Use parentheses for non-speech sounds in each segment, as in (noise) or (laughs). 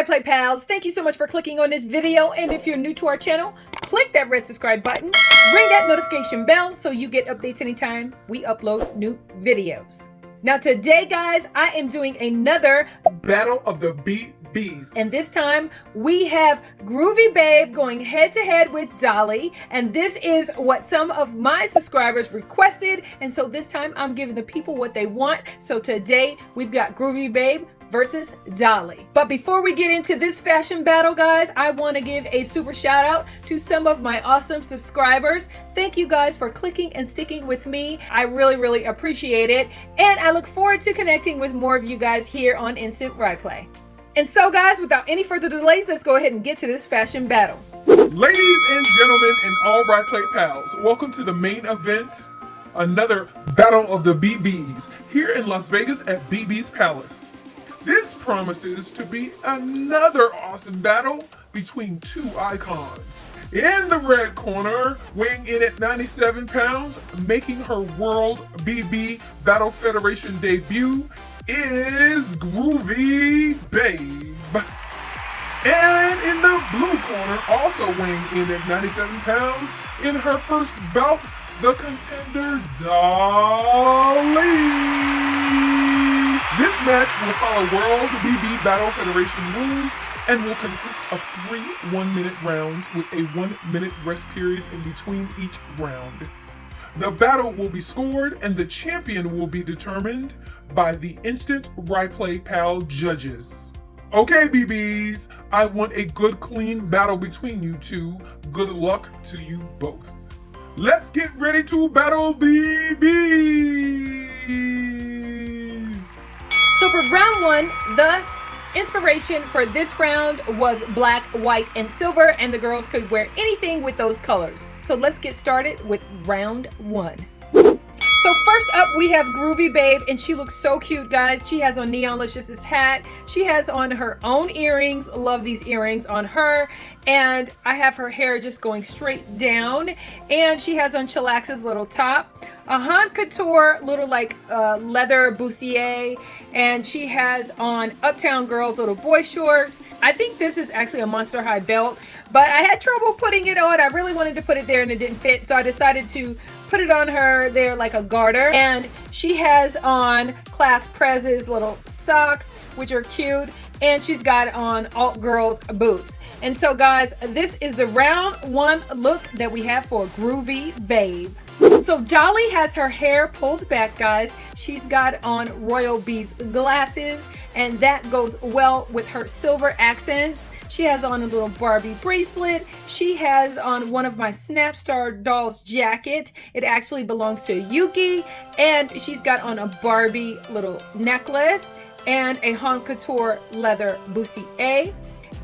Right Play Pals, thank you so much for clicking on this video. And if you're new to our channel, click that red subscribe button, ring that notification bell so you get updates anytime we upload new videos. Now today, guys, I am doing another Battle of the BBs. And this time we have Groovy Babe going head to head with Dolly. And this is what some of my subscribers requested. And so this time I'm giving the people what they want. So today we've got Groovy Babe versus Dolly. But before we get into this fashion battle, guys, I want to give a super shout out to some of my awesome subscribers. Thank you guys for clicking and sticking with me. I really, really appreciate it. And I look forward to connecting with more of you guys here on Instant Right Play. And so guys, without any further delays, let's go ahead and get to this fashion battle. Ladies and gentlemen and all Right Play pals, welcome to the main event, another Battle of the BBs here in Las Vegas at BB's Palace. This promises to be another awesome battle between two icons. In the red corner, weighing in at 97 pounds, making her World BB Battle Federation debut, is Groovy Babe. And in the blue corner, also weighing in at 97 pounds, in her first bout, the contender Dolly. Match will follow World BB Battle Federation rules and will consist of three one-minute rounds with a one-minute rest period in between each round. The battle will be scored and the champion will be determined by the Instant Right Play Pal judges. Okay, BBs, I want a good clean battle between you two. Good luck to you both. Let's get ready to battle BBs! So for round one, the inspiration for this round was black, white, and silver, and the girls could wear anything with those colors. So let's get started with round one. So first up, we have Groovy Babe, and she looks so cute, guys. She has on Neonlicious's hat. She has on her own earrings. Love these earrings on her. And I have her hair just going straight down. And she has on Chillax's little top a Haute Couture little like uh, leather bustier and she has on Uptown Girls little boy shorts. I think this is actually a Monster High belt but I had trouble putting it on. I really wanted to put it there and it didn't fit so I decided to put it on her there like a garter and she has on Class Prez's little socks which are cute and she's got on alt girls boots and so guys this is the round one look that we have for groovy babe so Dolly has her hair pulled back, guys. She's got on Royal Bees glasses, and that goes well with her silver accents. She has on a little Barbie bracelet. She has on one of my Snapstar dolls jacket. It actually belongs to Yuki. And she's got on a Barbie little necklace and a Haute Couture leather bustier.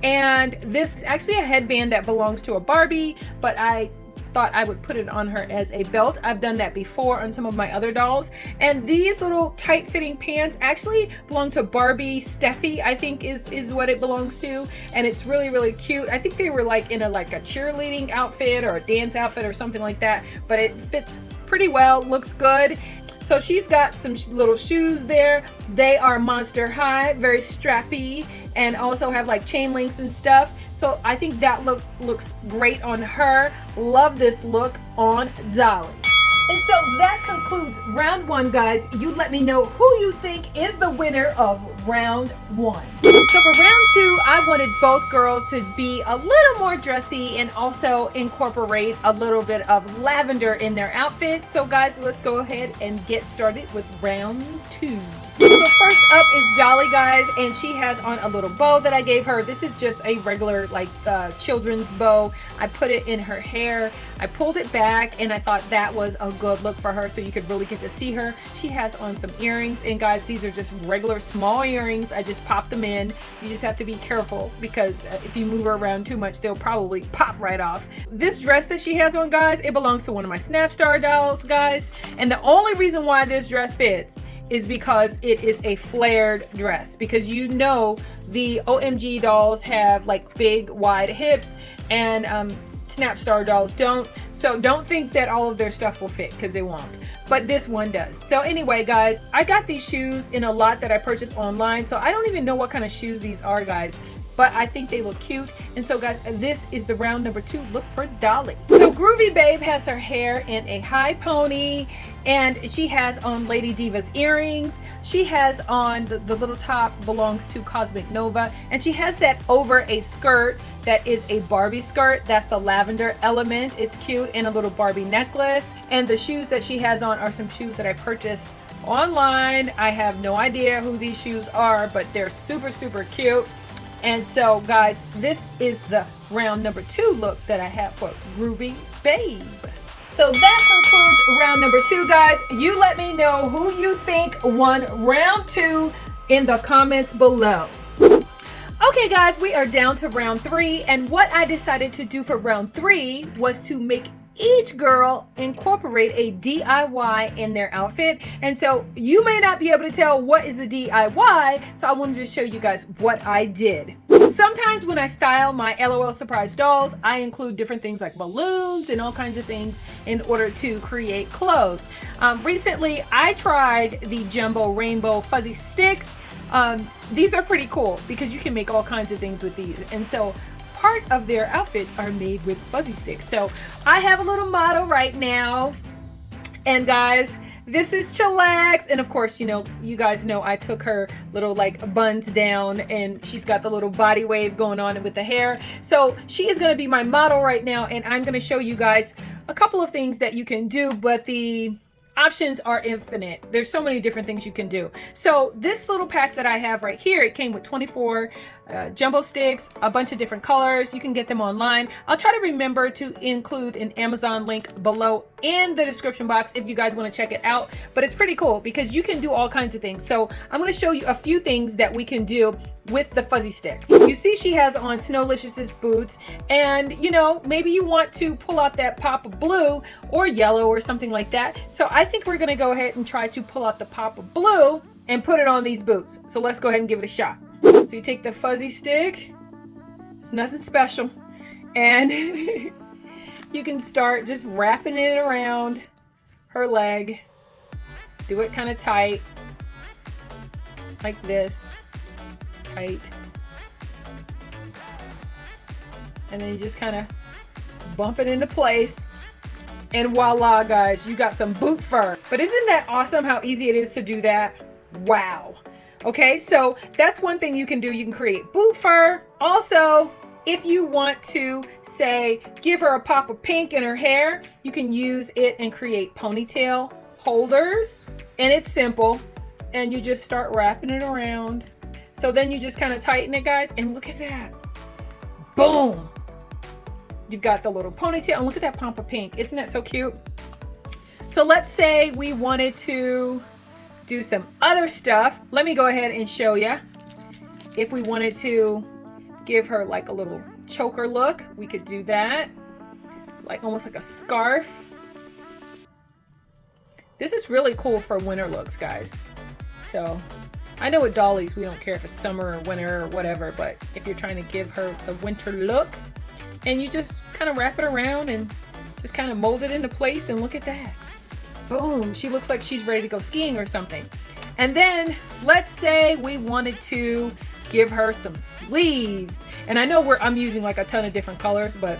And this is actually a headband that belongs to a Barbie, but I thought I would put it on her as a belt. I've done that before on some of my other dolls. And these little tight fitting pants actually belong to Barbie Steffi, I think is, is what it belongs to. And it's really, really cute. I think they were like in a like a cheerleading outfit or a dance outfit or something like that. But it fits pretty well, looks good. So she's got some little shoes there. They are Monster High, very strappy, and also have like chain links and stuff. So I think that look looks great on her. Love this look on Dolly. And so that concludes round one, guys. You let me know who you think is the winner of round one. So for round two, I wanted both girls to be a little more dressy and also incorporate a little bit of lavender in their outfit. So guys, let's go ahead and get started with round two. So first up is Dolly, guys, and she has on a little bow that I gave her. This is just a regular, like, uh, children's bow. I put it in her hair. I pulled it back, and I thought that was a good look for her so you could really get to see her. She has on some earrings, and guys, these are just regular small earrings. I just pop them in. You just have to be careful because if you move around too much, they'll probably pop right off. This dress that she has on, guys, it belongs to one of my Snapstar dolls, guys, and the only reason why this dress fits is because it is a flared dress because you know the OMG dolls have like big wide hips and um, Snapstar dolls don't so don't think that all of their stuff will fit because they won't but this one does so anyway guys I got these shoes in a lot that I purchased online so I don't even know what kind of shoes these are guys but I think they look cute. And so guys, this is the round number two look for Dolly. So Groovy Babe has her hair in a high pony and she has on Lady Diva's earrings. She has on the, the little top belongs to Cosmic Nova and she has that over a skirt that is a Barbie skirt. That's the lavender element. It's cute and a little Barbie necklace. And the shoes that she has on are some shoes that I purchased online. I have no idea who these shoes are, but they're super, super cute. And so guys, this is the round number two look that I have for Groovy Babe. So that concludes round number two, guys. You let me know who you think won round two in the comments below. Okay guys, we are down to round three and what I decided to do for round three was to make each girl incorporate a DIY in their outfit. And so you may not be able to tell what is the DIY, so I wanted to show you guys what I did. Sometimes when I style my LOL Surprise dolls, I include different things like balloons and all kinds of things in order to create clothes. Um, recently, I tried the Jumbo Rainbow Fuzzy Sticks. Um, these are pretty cool because you can make all kinds of things with these. And so part of their outfits are made with fuzzy sticks. So I have a little model right now. And guys, this is Chillax. And of course, you know, you guys know I took her little like buns down and she's got the little body wave going on with the hair. So she is going to be my model right now. And I'm going to show you guys a couple of things that you can do. But the options are infinite. There's so many different things you can do. So this little pack that I have right here, it came with 24 uh, jumbo sticks, a bunch of different colors. You can get them online. I'll try to remember to include an Amazon link below in the description box if you guys want to check it out. But it's pretty cool because you can do all kinds of things. So I'm going to show you a few things that we can do with the fuzzy sticks. You see she has on Snowlicious's boots and you know, maybe you want to pull out that pop of blue or yellow or something like that. So I think we're to go ahead and try to pull out the pop of blue and put it on these boots. So let's go ahead and give it a shot. So you take the fuzzy stick, it's nothing special, and (laughs) you can start just wrapping it around her leg. Do it kind of tight, like this, tight. And then you just kind of bump it into place. And voila, guys, you got some boot fur. But isn't that awesome how easy it is to do that? Wow. Okay, so that's one thing you can do. You can create boot fur. Also, if you want to say, give her a pop of pink in her hair, you can use it and create ponytail holders. And it's simple. And you just start wrapping it around. So then you just kind of tighten it, guys. And look at that. Boom. You've got the little ponytail. And look at that pump of pink. Isn't that so cute? So let's say we wanted to do some other stuff. Let me go ahead and show you. If we wanted to give her like a little choker look, we could do that. Like almost like a scarf. This is really cool for winter looks, guys. So I know with dollies, we don't care if it's summer or winter or whatever, but if you're trying to give her the winter look and you just kind of wrap it around and just kind of mold it into place and look at that boom, she looks like she's ready to go skiing or something. And then let's say we wanted to give her some sleeves. And I know we're, I'm using like a ton of different colors, but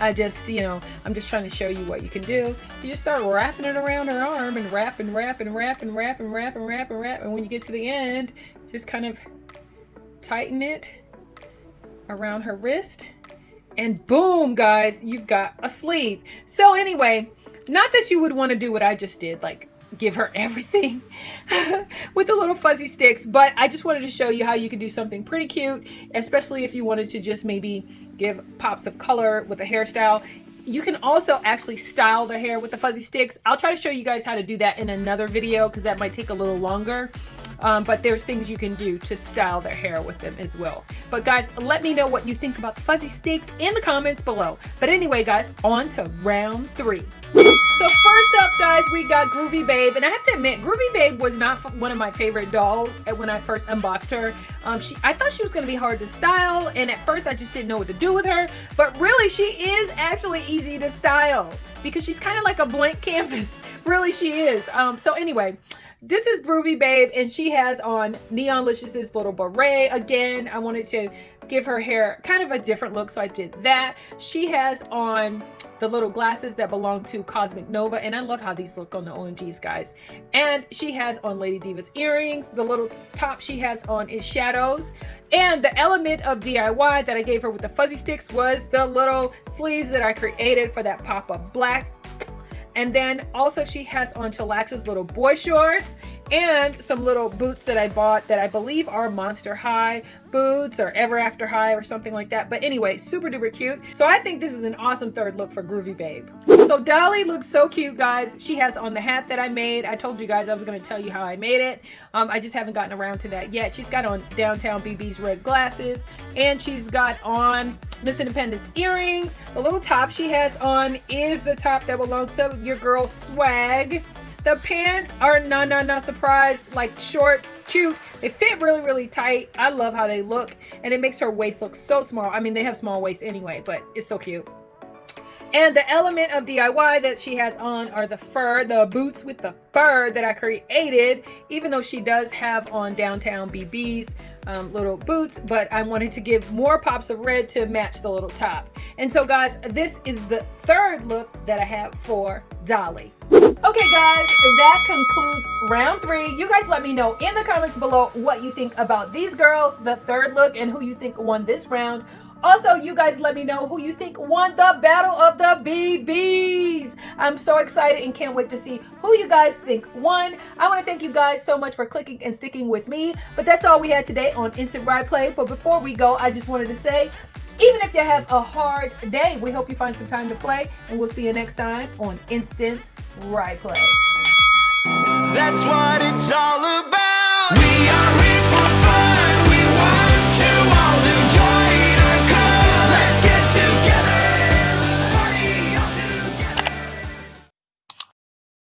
I just, you know, I'm just trying to show you what you can do. You just start wrapping it around her arm and wrap and wrap and wrap and wrap and wrap and wrap and wrap. And when you get to the end, just kind of tighten it around her wrist. And boom, guys, you've got a sleeve. So anyway, not that you would want to do what I just did, like give her (laughs) everything (laughs) with the little fuzzy sticks, but I just wanted to show you how you could do something pretty cute, especially if you wanted to just maybe give pops of color with a hairstyle. You can also actually style the hair with the fuzzy sticks. I'll try to show you guys how to do that in another video because that might take a little longer. Um, but there's things you can do to style their hair with them as well. But guys, let me know what you think about the fuzzy sticks in the comments below. But anyway, guys, on to round three. So first up, guys, we got Groovy Babe. And I have to admit, Groovy Babe was not one of my favorite dolls when I first unboxed her. Um, she, I thought she was going to be hard to style. And at first, I just didn't know what to do with her. But really, she is actually easy to style. Because she's kind of like a blank canvas. (laughs) Really, she is. Um, so anyway, this is Groovy Babe, and she has on Neonlicious's little beret. Again, I wanted to give her hair kind of a different look, so I did that. She has on the little glasses that belong to Cosmic Nova, and I love how these look on the OMGs, guys. And she has on Lady Diva's earrings. The little top she has on is shadows. And the element of DIY that I gave her with the fuzzy sticks was the little sleeves that I created for that pop of black. And then also she has on Chillax's little boy shorts and some little boots that I bought that I believe are Monster High boots or Ever After High or something like that. But anyway, super duper cute. So I think this is an awesome third look for Groovy Babe. So Dolly looks so cute, guys. She has on the hat that I made. I told you guys I was going to tell you how I made it. Um, I just haven't gotten around to that yet. She's got on Downtown BB's red glasses and she's got on Miss Independence earrings. The little top she has on is the top that belongs to your girl Swag. The pants are not, not, not surprised, like shorts, cute. They fit really, really tight. I love how they look. And it makes her waist look so small. I mean, they have small waists anyway, but it's so cute. And the element of DIY that she has on are the fur, the boots with the fur that I created, even though she does have on Downtown BB's um, little boots, but I wanted to give more pops of red to match the little top. And so guys, this is the third look that I have for Dolly. Okay guys, that concludes round three. You guys let me know in the comments below what you think about these girls, the third look, and who you think won this round. Also, you guys let me know who you think won the Battle of the BBs. I'm so excited and can't wait to see who you guys think won. I want to thank you guys so much for clicking and sticking with me. But that's all we had today on Instant Right Play. But before we go, I just wanted to say, even if you have a hard day, we hope you find some time to play, and we'll see you next time on Instant Right Play. That's what it's all about.